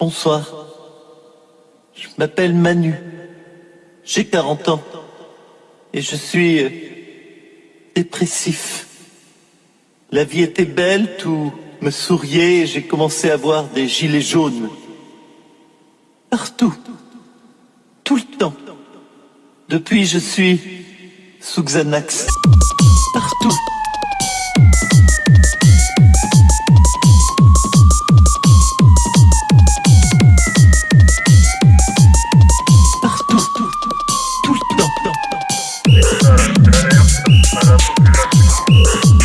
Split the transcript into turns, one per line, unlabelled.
Bonsoir. Je m'appelle Manu. J'ai 40 ans. Et je suis euh, dépressif. La vie était belle, tout me souriait et j'ai commencé à voir des gilets jaunes. Partout. Tout le temps. Depuis, je suis sous Xanax. Partout. Наряд